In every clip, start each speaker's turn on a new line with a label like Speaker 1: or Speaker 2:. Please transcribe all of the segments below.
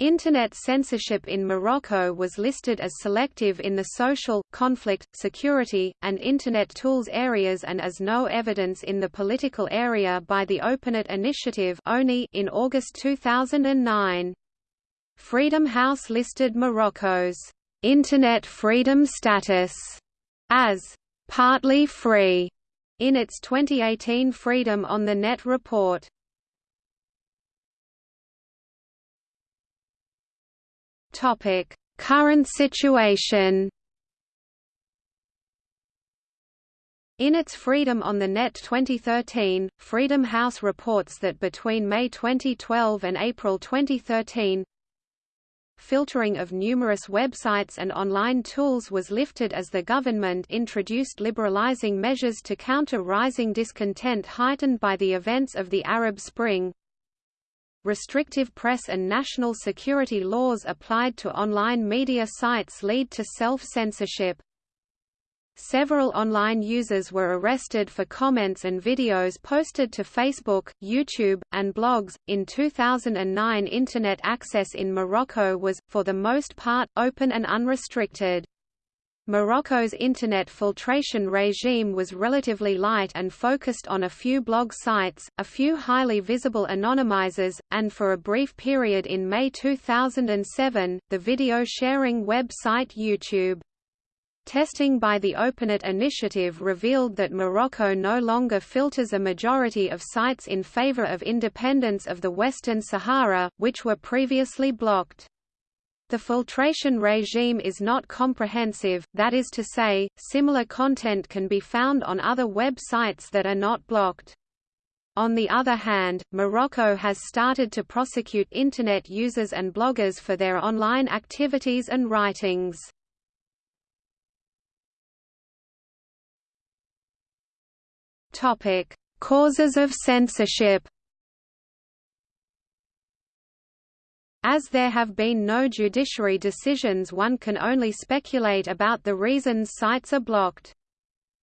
Speaker 1: Internet censorship in Morocco was listed as selective in the social, conflict, security, and Internet tools areas and as no evidence in the political area by the OpenNet Initiative in August 2009. Freedom House listed Morocco's Internet freedom status as partly free in its 2018 Freedom on the Net report. Topic: Current situation. In its Freedom on the Net 2013, Freedom House reports that between May 2012 and April 2013, filtering of numerous websites and online tools was lifted as the government introduced liberalizing measures to counter rising discontent heightened by the events of the Arab Spring, restrictive press and national security laws applied to online media sites lead to self-censorship. Several online users were arrested for comments and videos posted to Facebook, YouTube, and blogs. In 2009, Internet access in Morocco was, for the most part, open and unrestricted. Morocco's Internet filtration regime was relatively light and focused on a few blog sites, a few highly visible anonymizers, and for a brief period in May 2007, the video-sharing website YouTube. Testing by the OpenNet initiative revealed that Morocco no longer filters a majority of sites in favor of independence of the Western Sahara, which were previously blocked. The filtration regime is not comprehensive, that is to say, similar content can be found on other web sites that are not blocked. On the other hand, Morocco has started to prosecute Internet users and bloggers for their online activities and writings. Causes of censorship As there have been no judiciary decisions one can only speculate about the reasons sites are blocked.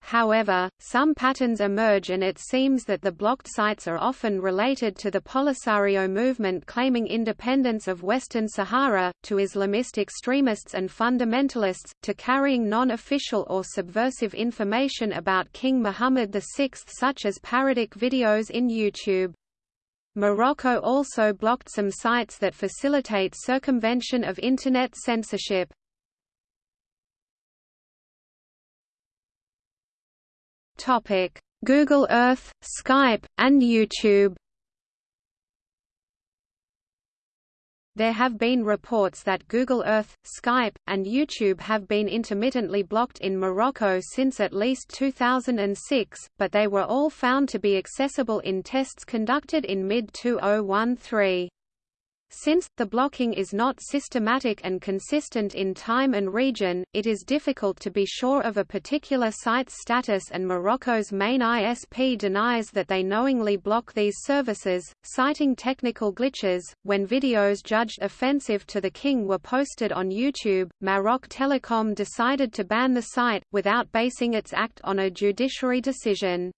Speaker 1: However, some patterns emerge and it seems that the blocked sites are often related to the Polisario movement claiming independence of Western Sahara, to Islamist extremists and fundamentalists, to carrying non-official or subversive information about King Muhammad VI such as parodic videos in YouTube. Morocco also blocked some sites that facilitate circumvention of Internet censorship. Google Earth, Skype, and YouTube There have been reports that Google Earth, Skype, and YouTube have been intermittently blocked in Morocco since at least 2006, but they were all found to be accessible in tests conducted in mid-2013. Since, the blocking is not systematic and consistent in time and region, it is difficult to be sure of a particular site's status and Morocco's main ISP denies that they knowingly block these services, citing technical glitches. When videos judged offensive to the king were posted on YouTube, Maroc Telecom decided to ban the site, without basing its act on a judiciary decision.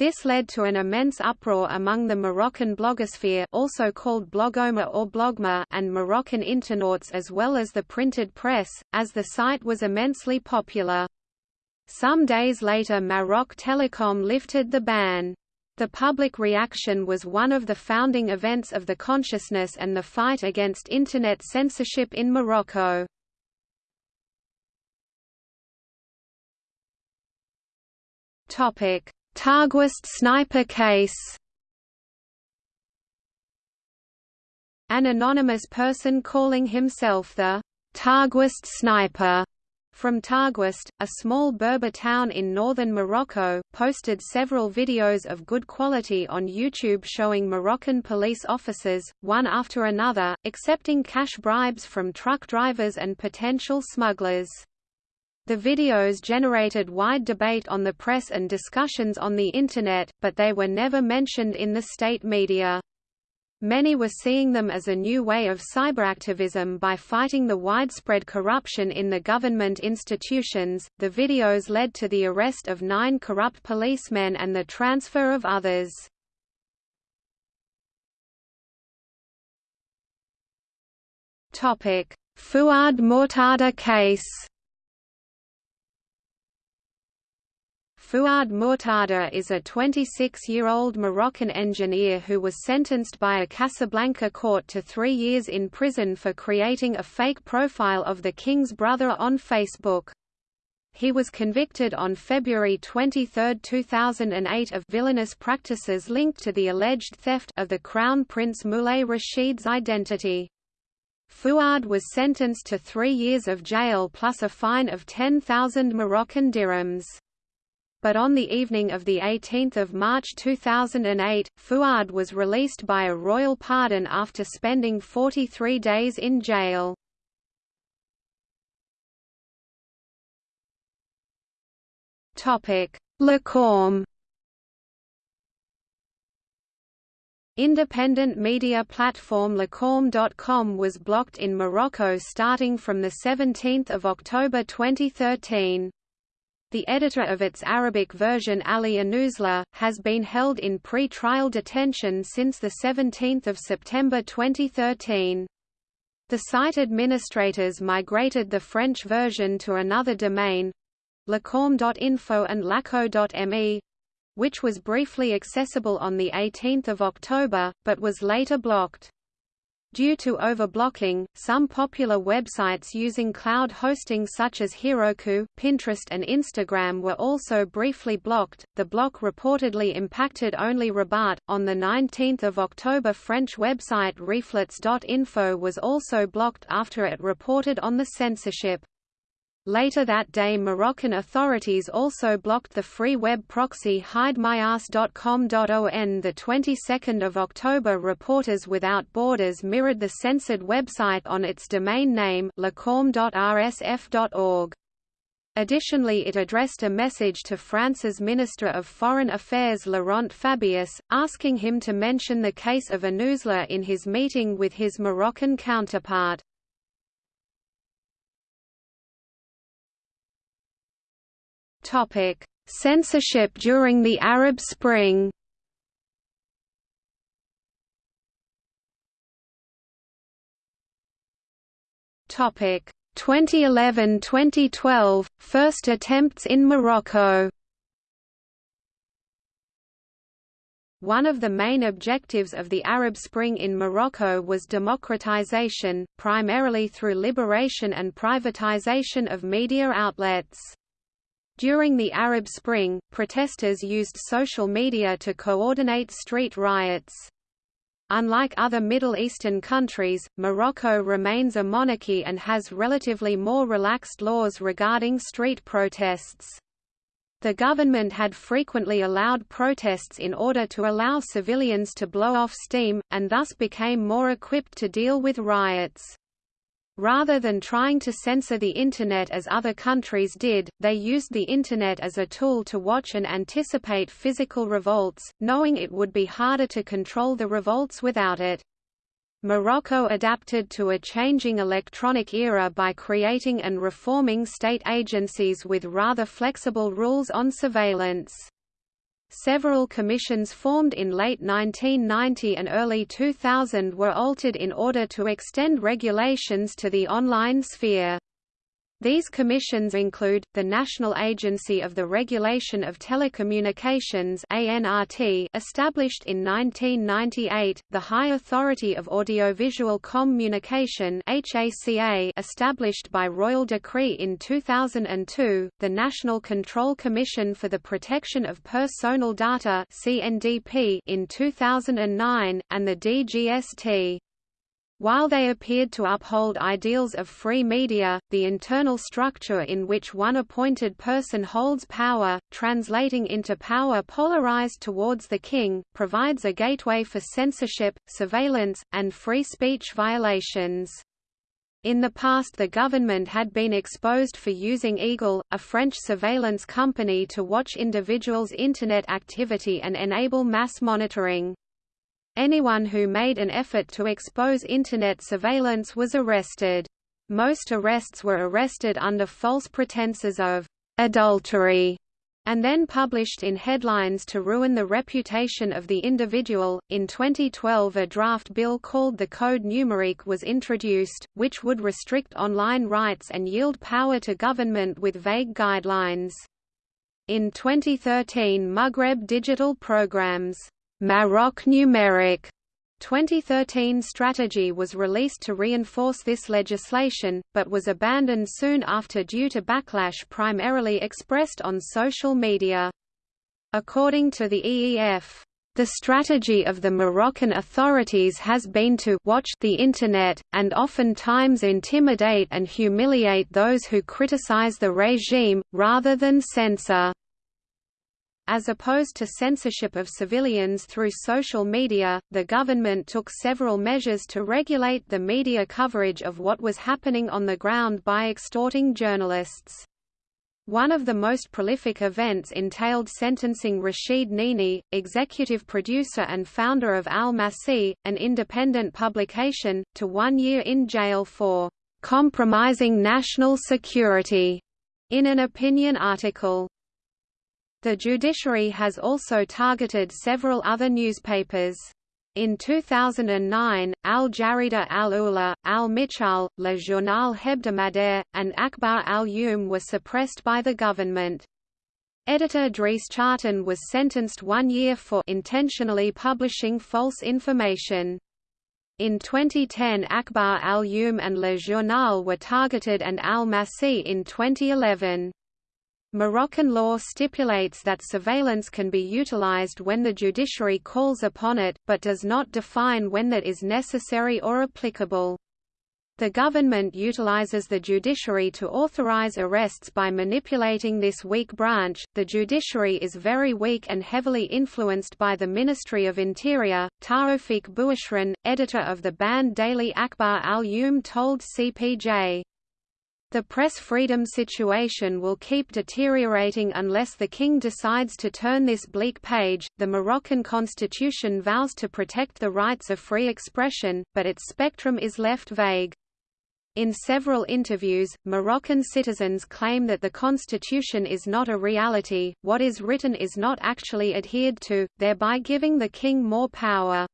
Speaker 1: This led to an immense uproar among the Moroccan blogosphere also called Blogoma or Blogma and Moroccan internauts as well as the printed press, as the site was immensely popular. Some days later Maroc Telecom lifted the ban. The public reaction was one of the founding events of the consciousness and the fight against Internet censorship in Morocco. Topic Targuist sniper case An anonymous person calling himself the Targuist sniper from Targuist, a small Berber town in northern Morocco, posted several videos of good quality on YouTube showing Moroccan police officers, one after another, accepting cash bribes from truck drivers and potential smugglers. The videos generated wide debate on the press and discussions on the Internet, but they were never mentioned in the state media. Many were seeing them as a new way of cyberactivism by fighting the widespread corruption in the government institutions. The videos led to the arrest of nine corrupt policemen and the transfer of others. Fuad Mortada case Fuad Mortada is a 26-year-old Moroccan engineer who was sentenced by a Casablanca court to three years in prison for creating a fake profile of the king's brother on Facebook. He was convicted on February 23, 2008 of villainous practices linked to the alleged theft of the Crown Prince Moulay Rashid's identity. Fuad was sentenced to three years of jail plus a fine of 10,000 Moroccan dirhams but on the evening of 18 March 2008, Fuad was released by a royal pardon after spending 43 days in jail. Lakome Independent media platform Lakome.com was blocked in Morocco starting from 17 October 2013. The editor of its Arabic version Ali Anouzla, has been held in pre-trial detention since 17 September 2013. The site administrators migrated the French version to another domain, lakome.info and laco.me, which was briefly accessible on 18 October, but was later blocked. Due to overblocking, some popular websites using cloud hosting such as Heroku, Pinterest and Instagram were also briefly blocked. The block reportedly impacted only Rabat. On the 19th of October, French website reflets.info was also blocked after it reported on the censorship. Later that day Moroccan authorities also blocked the free web proxy hidemyass.com.on the 22nd of October Reporters Without Borders mirrored the censored website on its domain name lakome.rsf.org. Additionally it addressed a message to France's Minister of Foreign Affairs Laurent Fabius, asking him to mention the case of Anouzla in his meeting with his Moroccan counterpart. Topic: Censorship during the Arab Spring. Topic: 2011-2012 first attempts in Morocco. One of the main objectives of the Arab Spring in Morocco was democratization, primarily through liberation and privatization of media outlets. During the Arab Spring, protesters used social media to coordinate street riots. Unlike other Middle Eastern countries, Morocco remains a monarchy and has relatively more relaxed laws regarding street protests. The government had frequently allowed protests in order to allow civilians to blow off steam, and thus became more equipped to deal with riots. Rather than trying to censor the Internet as other countries did, they used the Internet as a tool to watch and anticipate physical revolts, knowing it would be harder to control the revolts without it. Morocco adapted to a changing electronic era by creating and reforming state agencies with rather flexible rules on surveillance. Several commissions formed in late 1990 and early 2000 were altered in order to extend regulations to the online sphere. These commissions include, the National Agency of the Regulation of Telecommunications established in 1998, the High Authority of Audiovisual Communication established by Royal Decree in 2002, the National Control Commission for the Protection of Personal Data in 2009, and the DGST. While they appeared to uphold ideals of free media, the internal structure in which one appointed person holds power, translating into power polarized towards the king, provides a gateway for censorship, surveillance, and free speech violations. In the past the government had been exposed for using Eagle, a French surveillance company to watch individuals' Internet activity and enable mass monitoring. Anyone who made an effort to expose Internet surveillance was arrested. Most arrests were arrested under false pretenses of adultery and then published in headlines to ruin the reputation of the individual. In 2012, a draft bill called the Code Numérique was introduced, which would restrict online rights and yield power to government with vague guidelines. In 2013, Maghreb Digital Programs Maroc Numeric 2013 strategy was released to reinforce this legislation, but was abandoned soon after due to backlash primarily expressed on social media. According to the EFF, the strategy of the Moroccan authorities has been to watch the Internet, and oftentimes intimidate and humiliate those who criticize the regime, rather than censor. As opposed to censorship of civilians through social media, the government took several measures to regulate the media coverage of what was happening on the ground by extorting journalists. One of the most prolific events entailed sentencing Rashid Nini, executive producer and founder of Al Massae, an independent publication, to one year in jail for compromising national security in an opinion article. The judiciary has also targeted several other newspapers. In 2009, Al Jarida Al Ula, Al Michal, Le Journal Hebdomadaire, and Akbar Al Yum were suppressed by the government. Editor Driss Chahtane was sentenced one year for intentionally publishing false information. In 2010 Akbar Al Yum and Le Journal were targeted and Al Massae in 2011. Moroccan law stipulates that surveillance can be utilized when the judiciary calls upon it, but does not define when that is necessary or applicable. The government utilizes the judiciary to authorize arrests by manipulating this weak branch. The judiciary is very weak and heavily influenced by the Ministry of Interior. Taoufik Bouachrine, editor of the banned daily Akhbar al Yum, told CPJ, the press freedom situation will keep deteriorating unless the king decides to turn this bleak page. The Moroccan constitution vows to protect the rights of free expression, but its spectrum is left vague. In several interviews, Moroccan citizens claim that the constitution is not a reality, what is written is not actually adhered to, thereby giving the king more power.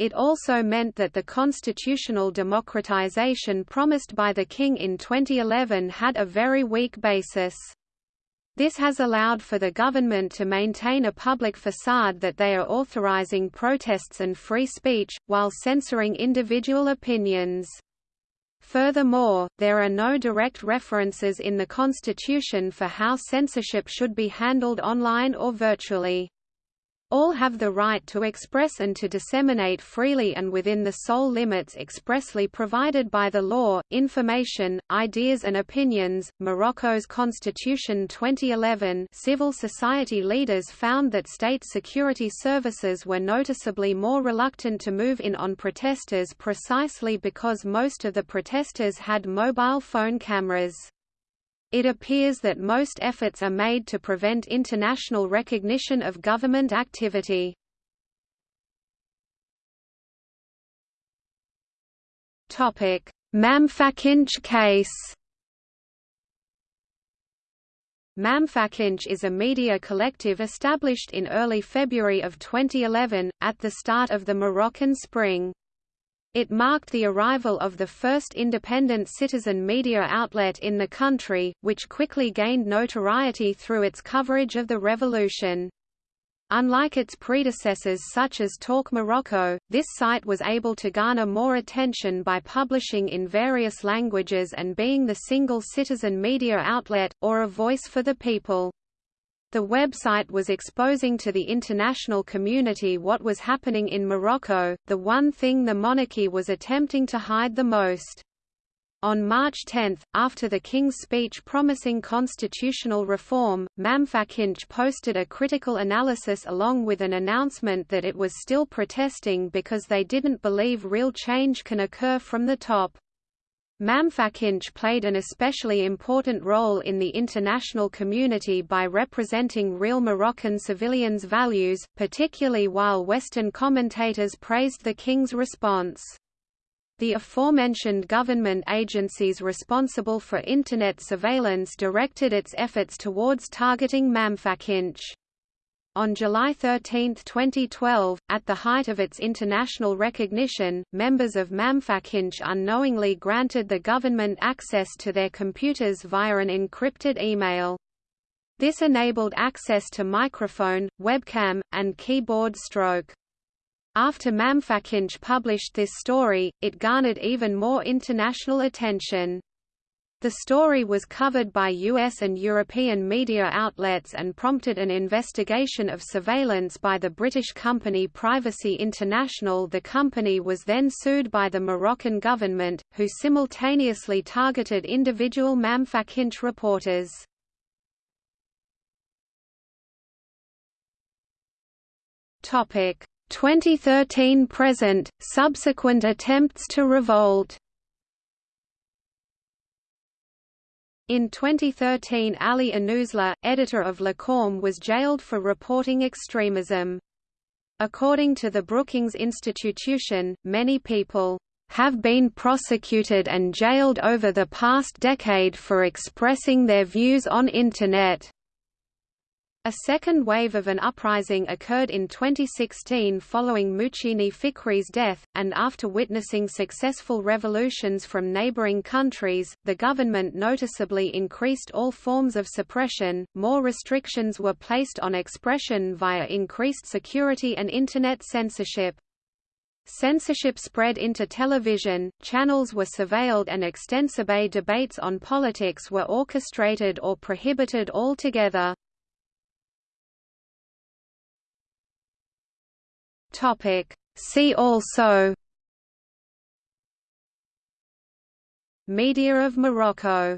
Speaker 1: It also meant that the constitutional democratization promised by the king in 2011 had a very weak basis. This has allowed for the government to maintain a public facade that they are authorizing protests and free speech, while censoring individual opinions. Furthermore, there are no direct references in the Constitution for how censorship should be handled online or virtually. All have the right to express and to disseminate freely and within the sole limits expressly provided by the law, information, ideas and opinions. Morocco's Constitution 2011 civil society leaders found that state security services were noticeably more reluctant to move in on protesters precisely because most of the protesters had mobile phone cameras. It appears that most efforts are made to prevent international recognition of government activity. Mamfakinch case Mamfakinch is a media collective established in early February of 2011, at the start of the Moroccan Spring. It marked the arrival of the first independent citizen media outlet in the country, which quickly gained notoriety through its coverage of the revolution. Unlike its predecessors such as Talk Morocco, this site was able to garner more attention by publishing in various languages and being the single citizen media outlet, or a voice for the people. The website was exposing to the international community what was happening in Morocco, the one thing the monarchy was attempting to hide the most. On March 10, after the King's speech promising constitutional reform, Mamfakinch posted a critical analysis along with an announcement that it was still protesting because they didn't believe real change can occur from the top. Mamfakinch played an especially important role in the international community by representing real Moroccan civilians' values, particularly while Western commentators praised the king's response. The aforementioned government agencies responsible for Internet surveillance directed its efforts towards targeting Mamfakinch. On July 13, 2012, at the height of its international recognition, members of Mamfakinch unknowingly granted the government access to their computers via an encrypted email. This enabled access to microphone, webcam, and keyboard stroke. After Mamfakinch published this story, it garnered even more international attention. The story was covered by US and European media outlets and prompted an investigation of surveillance by the British company Privacy International the company was then sued by the Moroccan government, who simultaneously targeted individual Mamfakinch reporters. Topic 2013 present, subsequent attempts to revolt In 2013 Ali Anouzla, editor of Lakome was jailed for reporting extremism. According to the Brookings Institution, many people have been prosecuted and jailed over the past decade for expressing their views on Internet. A second wave of an uprising occurred in 2016 following Mouhcine Fikri's death, and after witnessing successful revolutions from neighboring countries, the government noticeably increased all forms of suppression, more restrictions were placed on expression via increased security and Internet censorship. Censorship spread into television, channels were surveilled and extensive debates on politics were orchestrated or prohibited altogether.
Speaker 2: Topic. See also
Speaker 1: Media of Morocco